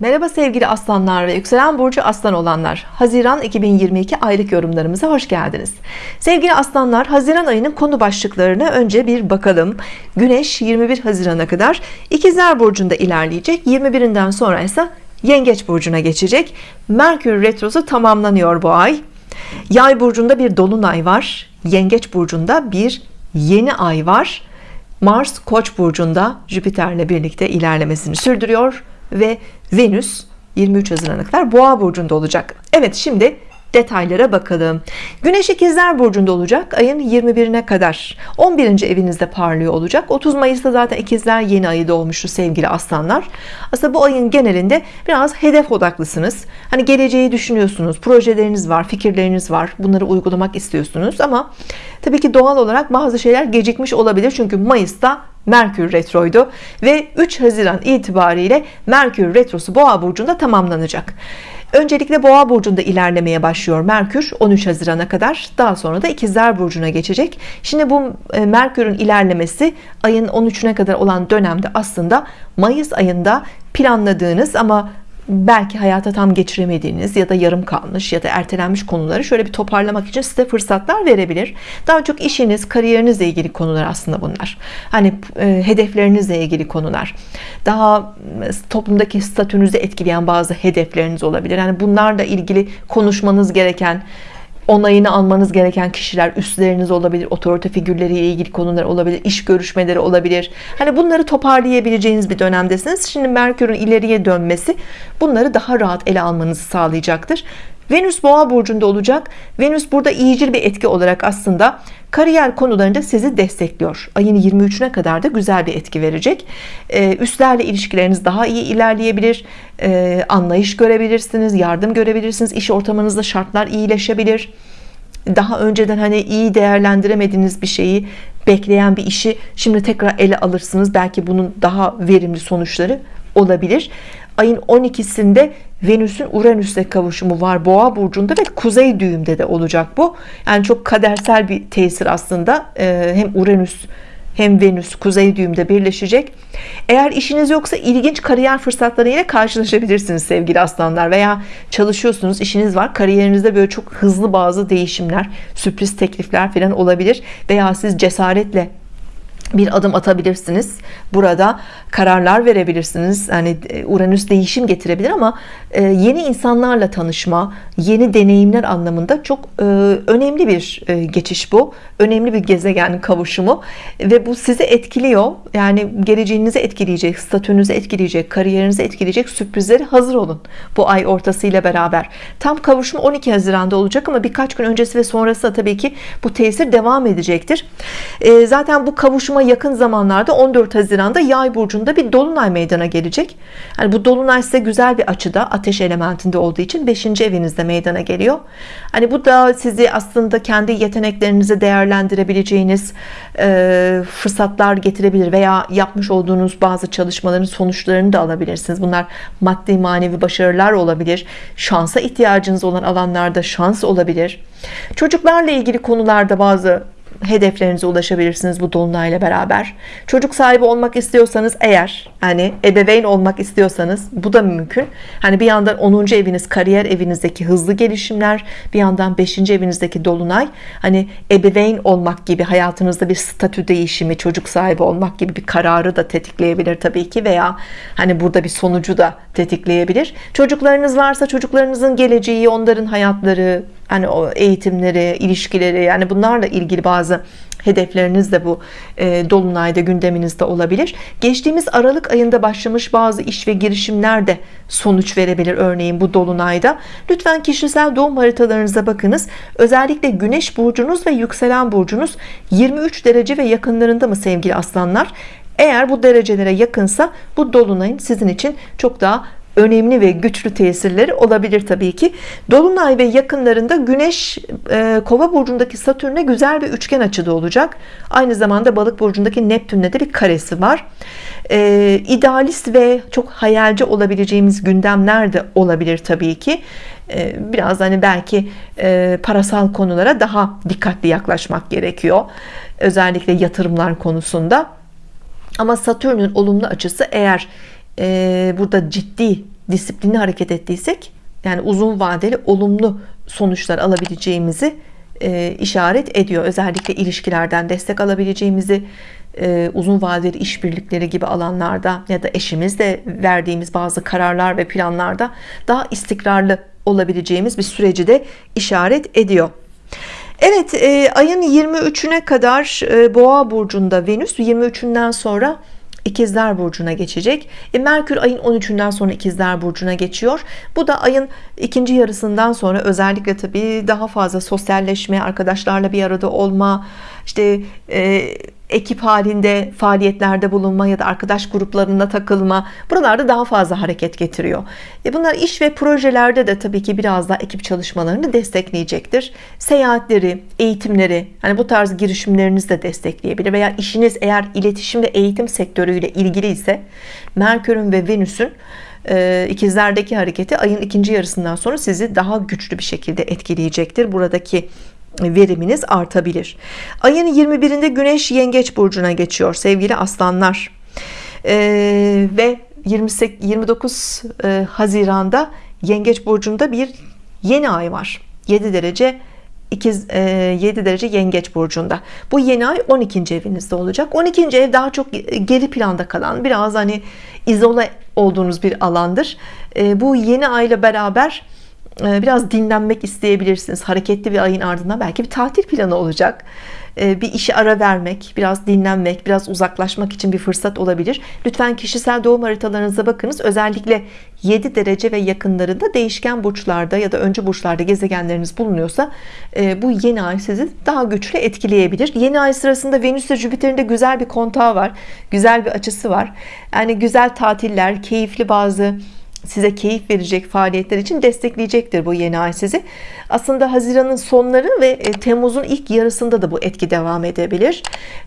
Merhaba sevgili aslanlar ve yükselen burcu aslan olanlar. Haziran 2022 aylık yorumlarımıza hoş geldiniz. Sevgili aslanlar Haziran ayının konu başlıklarına önce bir bakalım. Güneş 21 Haziran'a kadar İkizler Burcu'nda ilerleyecek. 21'inden sonra ise Yengeç Burcu'na geçecek. Merkür Retrosu tamamlanıyor bu ay. Yay Burcu'nda bir Dolunay var. Yengeç Burcu'nda bir yeni ay var. Mars Koç burcunda Jüpiter'le birlikte ilerlemesini sürdürüyor ve Venüs 23 Haziran'a kadar Boğa burcunda olacak. Evet şimdi detaylara bakalım. Güneş ikizler burcunda olacak. Ayın 21'ine kadar. 11. evinizde parlıyor olacak. 30 Mayıs'ta zaten ikizler yeni ayı doğmuştu sevgili aslanlar. Aslında bu ayın genelinde biraz hedef odaklısınız. Hani geleceği düşünüyorsunuz. Projeleriniz var fikirleriniz var. Bunları uygulamak istiyorsunuz. Ama tabii ki doğal olarak bazı şeyler gecikmiş olabilir. Çünkü Mayıs'ta Merkür retroydu. Ve 3 Haziran itibariyle Merkür retrosu Boğa burcunda tamamlanacak. Öncelikle Boğa burcunda ilerlemeye başlıyor Merkür 13 Haziran'a kadar. Daha sonra da İkizler burcuna geçecek. Şimdi bu e, Merkür'ün ilerlemesi ayın 13'üne kadar olan dönemde aslında Mayıs ayında planladığınız ama belki hayata tam geçiremediğiniz ya da yarım kalmış ya da ertelenmiş konuları şöyle bir toparlamak için size fırsatlar verebilir. Daha çok işiniz, kariyerinizle ilgili konular aslında bunlar. Hani e, hedeflerinizle ilgili konular. Daha e, toplumdaki statünüzü etkileyen bazı hedefleriniz olabilir. Yani bunlarla ilgili konuşmanız gereken onayını almanız gereken kişiler üstleriniz olabilir otorite figürleriyle ilgili konular olabilir iş görüşmeleri olabilir. Hani bunları toparlayabileceğiniz bir dönemdesiniz. Şimdi Merkür'ün ileriye dönmesi bunları daha rahat ele almanızı sağlayacaktır Venüs boğa burcunda olacak. Venüs burada iyicil bir etki olarak aslında kariyer konularında sizi destekliyor. Ayın 23'üne kadar da güzel bir etki verecek. Ee, üstlerle ilişkileriniz daha iyi ilerleyebilir. Ee, anlayış görebilirsiniz yardım görebilirsiniz. İş ortamınızda şartlar iyileşebilir. Daha önceden hani iyi değerlendiremediğiniz bir şeyi bekleyen bir işi şimdi tekrar ele alırsınız. Belki bunun daha verimli sonuçları olabilir ayın 12'sinde Venüs'ün Uranüs'le kavuşumu var Boğa burcunda ve kuzey düğümde de olacak bu. Yani çok kadersel bir tesir aslında. Ee, hem Uranüs hem Venüs kuzey düğümde birleşecek. Eğer işiniz yoksa ilginç kariyer fırsatları ile karşılaşabilirsiniz sevgili aslanlar. Veya çalışıyorsunuz işiniz var. Kariyerinizde böyle çok hızlı bazı değişimler sürpriz teklifler falan olabilir. Veya siz cesaretle bir adım atabilirsiniz. Burada kararlar verebilirsiniz. Yani e, Uranüs değişim getirebilir ama e, yeni insanlarla tanışma yeni deneyimler anlamında çok e, önemli bir geçiş bu. Önemli bir gezegen kavuşumu. Ve bu sizi etkiliyor. Yani geleceğinizi etkileyecek statünüzü etkileyecek kariyerinizi etkileyecek sürprizleri hazır olun bu ay ortasıyla beraber. Tam kavuşum 12 Haziran'da olacak ama birkaç gün öncesi ve sonrası da tabii ki bu tesir devam edecektir. Zaten bu kavuşuma ama yakın zamanlarda 14 Haziran'da Yay burcunda bir dolunay meydana gelecek. Yani bu dolunay size güzel bir açıda ateş elementinde olduğu için 5. evinizde meydana geliyor. Hani bu da sizi aslında kendi yeteneklerinizi değerlendirebileceğiniz e, fırsatlar getirebilir veya yapmış olduğunuz bazı çalışmaların sonuçlarını da alabilirsiniz. Bunlar maddi manevi başarılar olabilir. Şansa ihtiyacınız olan alanlarda şans olabilir. Çocuklarla ilgili konularda bazı hedeflerinize ulaşabilirsiniz bu dolunayla beraber çocuk sahibi olmak istiyorsanız eğer hani ebeveyn olmak istiyorsanız bu da mümkün hani bir yandan 10. eviniz kariyer evinizdeki hızlı gelişimler bir yandan 5. evinizdeki dolunay hani ebeveyn olmak gibi hayatınızda bir statü değişimi çocuk sahibi olmak gibi bir kararı da tetikleyebilir tabii ki veya hani burada bir sonucu da tetikleyebilir çocuklarınız varsa çocuklarınızın geleceği onların hayatları hani o eğitimleri ilişkileri yani bunlarla ilgili bazı hedefleriniz de bu e, dolunayda gündeminizde olabilir. Geçtiğimiz Aralık ayında başlamış bazı iş ve girişimler de sonuç verebilir. Örneğin bu dolunayda. Lütfen kişisel doğum haritalarınıza bakınız. Özellikle Güneş burcunuz ve yükselen burcunuz 23 derece ve yakınlarında mı sevgili aslanlar? Eğer bu derecelere yakınsa bu dolunayın sizin için çok daha önemli ve güçlü tesirleri olabilir tabii ki. Dolunay ve yakınlarında Güneş e, Kova burcundaki Satürn'e güzel bir üçgen açıda olacak. Aynı zamanda Balık burcundaki Neptün'le de bir karesi var. E, idealist ve çok hayalci olabileceğimiz gündemler de olabilir tabii ki. E, biraz hani belki e, parasal konulara daha dikkatli yaklaşmak gerekiyor. Özellikle yatırımlar konusunda. Ama Satürn'ün olumlu açısı eğer e, burada ciddi disiplinli hareket ettiysek yani uzun vadeli olumlu sonuçlar alabileceğimizi e, işaret ediyor. Özellikle ilişkilerden destek alabileceğimizi e, uzun vadeli işbirlikleri gibi alanlarda ya da eşimizle verdiğimiz bazı kararlar ve planlarda daha istikrarlı olabileceğimiz bir süreci de işaret ediyor. Evet e, ayın 23'üne kadar boğa burcunda Venüs 23'ünden sonra İkizler Burcu'na geçecek. E, Merkür ayın 13'ünden sonra İkizler Burcu'na geçiyor. Bu da ayın ikinci yarısından sonra özellikle tabii daha fazla sosyalleşme arkadaşlarla bir arada olma işte e, ekip halinde faaliyetlerde bulunma ya da arkadaş gruplarında takılma buralarda daha fazla hareket getiriyor. E bunlar iş ve projelerde de tabii ki biraz daha ekip çalışmalarını destekleyecektir. Seyahatleri eğitimleri hani bu tarz girişimlerinizi de destekleyebilir veya işiniz eğer iletişim ve eğitim sektörüyle ilgili ise Merkür'ün ve Venüs'ün e, ikizlerdeki hareketi ayın ikinci yarısından sonra sizi daha güçlü bir şekilde etkileyecektir. Buradaki veriminiz artabilir ayın 21'inde Güneş Yengeç Burcu'na geçiyor sevgili aslanlar ee, ve 28, 29 e, Haziran'da Yengeç Burcu'nda bir yeni ay var 7 derece 2, 7 derece yengeç burcunda bu yeni ay 12. evinizde olacak 12. ev daha çok geri planda kalan biraz hani izole olduğunuz bir alandır e, bu yeni ayla beraber biraz dinlenmek isteyebilirsiniz. Hareketli bir ayın ardından belki bir tatil planı olacak. Ee, bir işe ara vermek biraz dinlenmek biraz uzaklaşmak için bir fırsat olabilir. Lütfen kişisel doğum haritalarınıza bakınız. Özellikle 7 derece ve yakınlarında değişken burçlarda ya da öncü burçlarda gezegenleriniz bulunuyorsa e, bu yeni ay sizi daha güçlü etkileyebilir. Yeni ay sırasında Venüs ve Jüpiter'in de güzel bir kontağı var güzel bir açısı var. Yani güzel tatiller keyifli bazı size keyif verecek faaliyetler için destekleyecektir bu yeni ay sizi. Aslında Haziran'ın sonları ve e, Temmuz'un ilk yarısında da bu etki devam edebilir.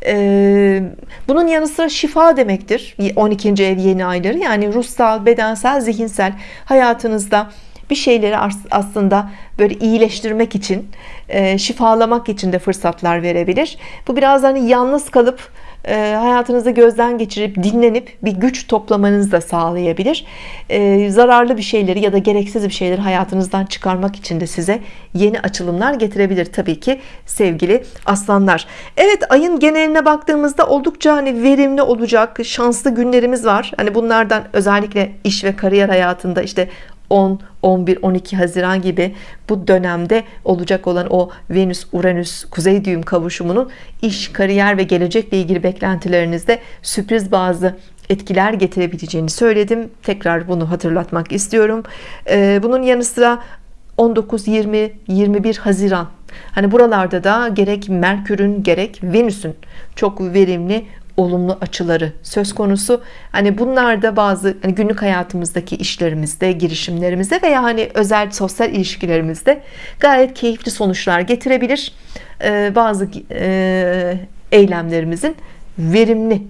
E, bunun yanı sıra şifa demektir 12. ev yeni ayları. Yani ruhsal bedensel zihinsel hayatınızda bir şeyleri aslında böyle iyileştirmek için e, şifalamak için de fırsatlar verebilir. Bu biraz hani yalnız kalıp e, hayatınızda gözden geçirip dinlenip bir güç toplamanızı da sağlayabilir. E, zararlı bir şeyleri ya da gereksiz bir şeyleri hayatınızdan çıkarmak için de size yeni açılımlar getirebilir Tabii ki sevgili aslanlar. Evet ayın geneline baktığımızda oldukça hani verimli olacak şanslı günlerimiz var. Hani bunlardan özellikle iş ve kariyer hayatında işte 10, 11, 12 Haziran gibi bu dönemde olacak olan o Venüs Uranüs kuzey düğüm kavuşumunun iş kariyer ve gelecekle ilgili beklentilerinizde sürpriz bazı etkiler getirebileceğini söyledim. Tekrar bunu hatırlatmak istiyorum. Ee, bunun yanı sıra 19 20 21 Haziran. Hani buralarda da gerek Merkür'ün gerek Venüs'ün çok verimli olumlu açıları söz konusu. Hani bunlar da bazı hani günlük hayatımızdaki işlerimizde girişimlerimizde veya hani özel sosyal ilişkilerimizde gayet keyifli sonuçlar getirebilir. Ee, bazı e, eylemlerimizin verimli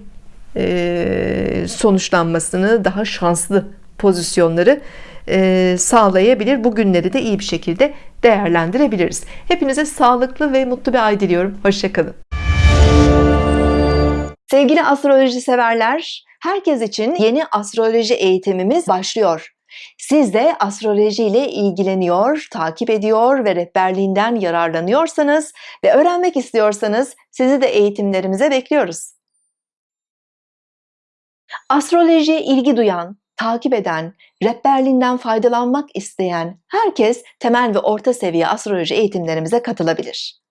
e, sonuçlanmasını daha şanslı pozisyonları e, sağlayabilir. Bu günleri de iyi bir şekilde değerlendirebiliriz. Hepinize sağlıklı ve mutlu bir ay diliyorum. Hoşçakalın Sevgili astroloji severler, herkes için yeni astroloji eğitimimiz başlıyor. Siz de astroloji ile ilgileniyor, takip ediyor ve rehberliğinden yararlanıyorsanız ve öğrenmek istiyorsanız sizi de eğitimlerimize bekliyoruz. Astrolojiye ilgi duyan, takip eden, rehberliğinden faydalanmak isteyen herkes temel ve orta seviye astroloji eğitimlerimize katılabilir.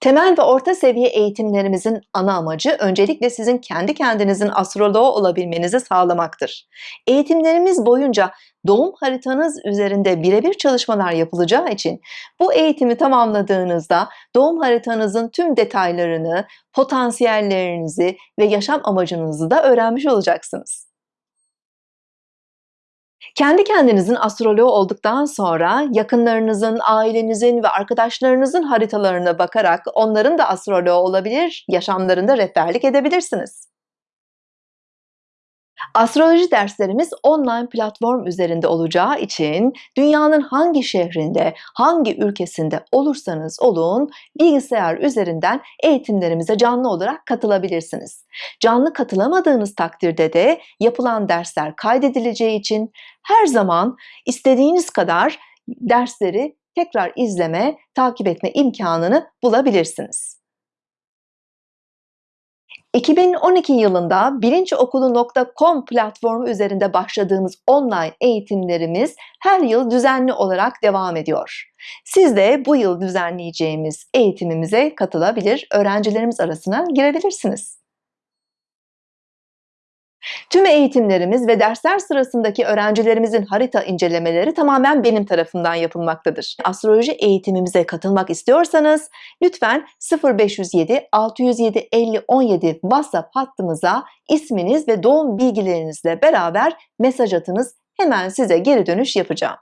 Temel ve orta seviye eğitimlerimizin ana amacı öncelikle sizin kendi kendinizin astroloğu olabilmenizi sağlamaktır. Eğitimlerimiz boyunca doğum haritanız üzerinde birebir çalışmalar yapılacağı için bu eğitimi tamamladığınızda doğum haritanızın tüm detaylarını, potansiyellerinizi ve yaşam amacınızı da öğrenmiş olacaksınız. Kendi kendinizin astroloğu olduktan sonra yakınlarınızın, ailenizin ve arkadaşlarınızın haritalarına bakarak onların da astroloğu olabilir, yaşamlarında rehberlik edebilirsiniz. Astroloji derslerimiz online platform üzerinde olacağı için dünyanın hangi şehrinde, hangi ülkesinde olursanız olun bilgisayar üzerinden eğitimlerimize canlı olarak katılabilirsiniz. Canlı katılamadığınız takdirde de yapılan dersler kaydedileceği için her zaman istediğiniz kadar dersleri tekrar izleme, takip etme imkanını bulabilirsiniz. 2012 yılında bilinçokulu.com platformu üzerinde başladığımız online eğitimlerimiz her yıl düzenli olarak devam ediyor. Siz de bu yıl düzenleyeceğimiz eğitimimize katılabilir, öğrencilerimiz arasına girebilirsiniz. Tüm eğitimlerimiz ve dersler sırasındaki öğrencilerimizin harita incelemeleri tamamen benim tarafından yapılmaktadır. Astroloji eğitimimize katılmak istiyorsanız lütfen 0507 607 50 17 WhatsApp hattımıza isminiz ve doğum bilgilerinizle beraber mesaj atınız. Hemen size geri dönüş yapacağım.